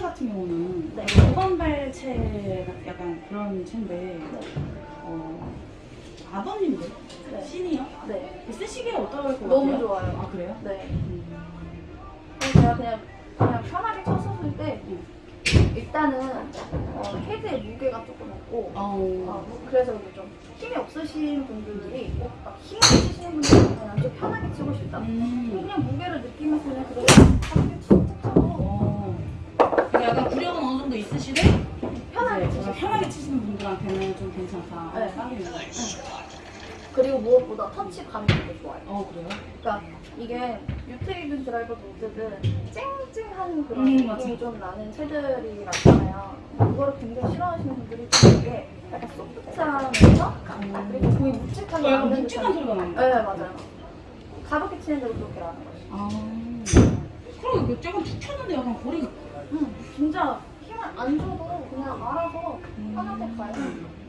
같은 경우는 네. 고관발체 약간 그런 채인데 네. 어, 아버님들 네. 시니어 네. 쓰시기에 어떨 것 같아요? 너무 좋아요. 아 그래요? 네. 음. 그래서 제가 그냥 그냥 편하게 쳤었을 때 음. 일단은 어, 헤드의 무게가 조금 없고 어, 어, 그래서 좀 힘이 없으신 분들이 어, 막 힘이 있으시는 분들은 그냥 좀 편하게 치고 싶다. 음. 그냥 무게를 느끼면서 그냥 편하게 정도 있으시되 편하게 이제 치고 편하게 치시는 분들한테는 좀 괜찮다. 네. 딱이네요. 그리고 무엇보다 터치감이 되게 좋아요. 어 그래요? 그러니까 이게 유테이든 드라이버도 어쨌든 쨍쨍한 그런 음, 느낌이 맞아. 좀 나는 채들이 많잖아요. 그거를 굉장히 싫어하시는 분들이 되게 약간 소프트하면서 그리고 거의 묵직하게 어, 나는 묵직한 소리가 나는데. 네 맞아요. 가볍게 치는데도 그렇게 나는 거죠. 아. 그럼 이거 조금 툭 쳤는데 약간 거리가 음, 진짜 안 줘도 그냥 알아서 음. 편하게 가요.